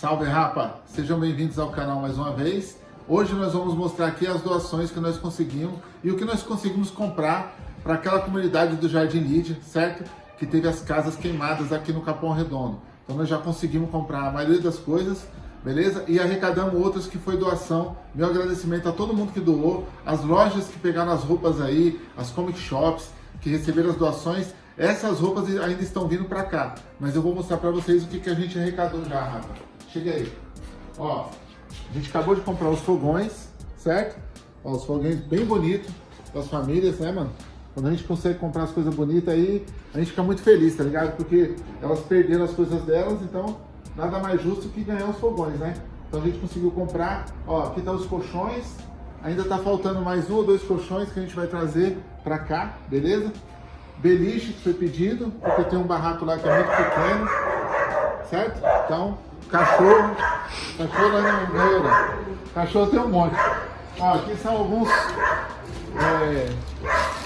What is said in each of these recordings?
Salve rapa! Sejam bem-vindos ao canal mais uma vez. Hoje nós vamos mostrar aqui as doações que nós conseguimos e o que nós conseguimos comprar para aquela comunidade do Jardim Lídia, certo? Que teve as casas queimadas aqui no Capão Redondo. Então nós já conseguimos comprar a maioria das coisas, beleza? E arrecadamos outras que foi doação. Meu agradecimento a todo mundo que doou, as lojas que pegaram as roupas aí, as comic shops que receberam as doações essas roupas ainda estão vindo para cá, mas eu vou mostrar para vocês o que, que a gente arrecadou já, Rafa. Chega aí. Ó, a gente acabou de comprar os fogões, certo? Ó, os fogões bem bonitos das famílias, né, mano? Quando a gente consegue comprar as coisas bonitas aí, a gente fica muito feliz, tá ligado? Porque elas perderam as coisas delas, então nada mais justo que ganhar os fogões, né? Então a gente conseguiu comprar, ó, aqui tá os colchões, ainda tá faltando mais um ou dois colchões que a gente vai trazer pra cá, beleza? beliche que foi pedido, porque tem um barraco lá que é muito pequeno, certo? Então, cachorro, cachorro lá não ganha, cachorro tem um monte. Ó, aqui são alguns é,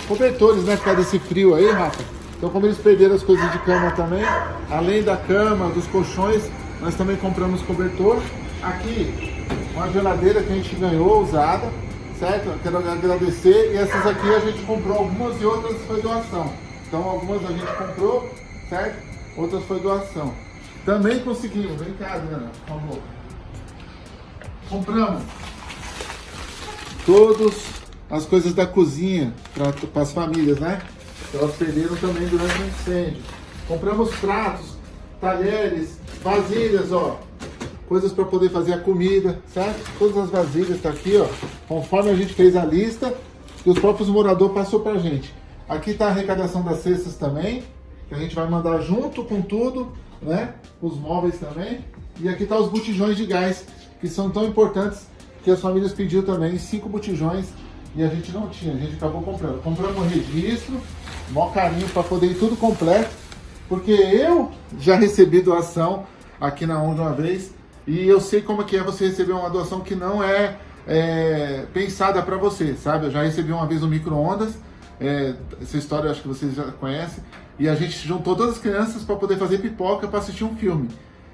cobertores, né, por causa desse frio aí, Rafa. Então, como eles perderam as coisas de cama também, além da cama, dos colchões, nós também compramos cobertor. Aqui, uma geladeira que a gente ganhou, usada, certo? Quero agradecer. E essas aqui a gente comprou algumas e outras foi doação. Então algumas a gente comprou, certo? Outras foi doação. Também conseguimos, vem cá, Adriana, por favor. Compramos todas as coisas da cozinha para as famílias, né? Elas perderam também durante o incêndio. Compramos pratos, talheres, vasilhas, ó coisas para poder fazer a comida, certo? Todas as vasilhas tá aqui, ó, conforme a gente fez a lista que os próprios moradores passou pra gente. Aqui tá a arrecadação das cestas também, que a gente vai mandar junto com tudo, né? Os móveis também. E aqui tá os botijões de gás, que são tão importantes que as famílias pediu também, cinco botijões, e a gente não tinha, a gente acabou comprando. Compramos um registro, maior carinho para poder ir tudo completo, porque eu já recebi doação aqui na ONG uma vez, e eu sei como é que é você receber uma doação que não é, é pensada para você, sabe? Eu já recebi uma vez um micro-ondas, é, essa história eu acho que vocês já conhecem, e a gente juntou todas as crianças para poder fazer pipoca para assistir um filme.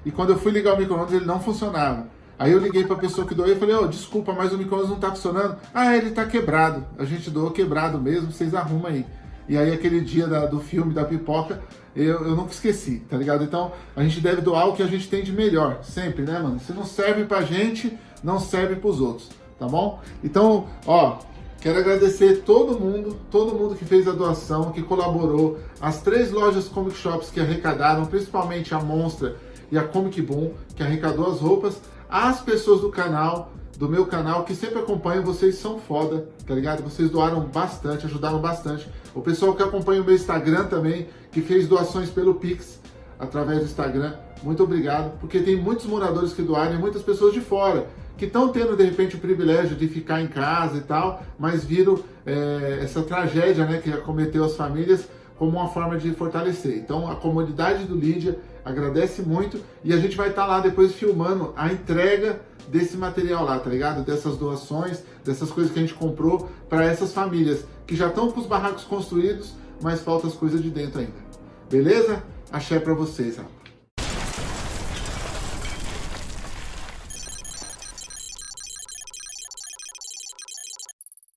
E quando eu fui ligar o micro-ondas, ele não funcionava. Aí eu liguei para a pessoa que doou e falei, oh, desculpa, mas o micro-ondas não está funcionando. Ah, ele está quebrado. A gente doou quebrado mesmo, vocês arrumam aí. E aí aquele dia da, do filme, da pipoca, eu, eu nunca esqueci, tá ligado? Então a gente deve doar o que a gente tem de melhor, sempre, né, mano? Se não serve pra gente, não serve pros outros, tá bom? Então, ó, Quero agradecer todo mundo, todo mundo que fez a doação, que colaborou, as três lojas Comic Shops que arrecadaram, principalmente a Monstra e a Comic Boom, que arrecadou as roupas, as pessoas do canal, do meu canal, que sempre acompanham, vocês são foda, tá ligado? Vocês doaram bastante, ajudaram bastante. O pessoal que acompanha o meu Instagram também, que fez doações pelo Pix, através do Instagram, muito obrigado, porque tem muitos moradores que doaram e muitas pessoas de fora, que estão tendo, de repente, o privilégio de ficar em casa e tal, mas viram é, essa tragédia né, que acometeu as famílias como uma forma de fortalecer. Então, a comunidade do Lídia agradece muito e a gente vai estar tá lá depois filmando a entrega desse material lá, tá ligado? Dessas doações, dessas coisas que a gente comprou para essas famílias que já estão com os barracos construídos, mas faltam as coisas de dentro ainda. Beleza? Axé para vocês, rapaz.